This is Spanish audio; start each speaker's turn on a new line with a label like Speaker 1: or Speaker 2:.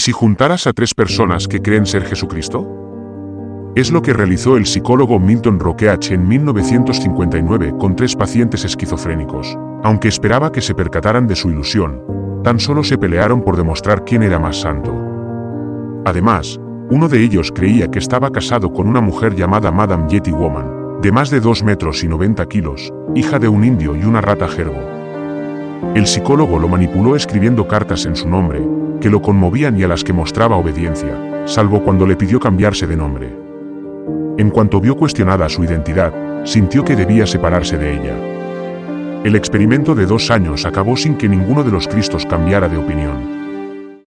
Speaker 1: si juntaras a tres personas que creen ser Jesucristo? Es lo que realizó el psicólogo Milton Roqueach en 1959 con tres pacientes esquizofrénicos. Aunque esperaba que se percataran de su ilusión, tan solo se pelearon por demostrar quién era más santo. Además, uno de ellos creía que estaba casado con una mujer llamada Madame Yeti Woman, de más de 2 metros y 90 kilos, hija de un indio y una rata gerbo. El psicólogo lo manipuló escribiendo cartas en su nombre, que lo conmovían y a las que mostraba obediencia, salvo cuando le pidió cambiarse de nombre. En cuanto vio cuestionada su identidad, sintió que debía separarse de ella. El experimento de dos años acabó sin que ninguno de los Cristos cambiara de opinión.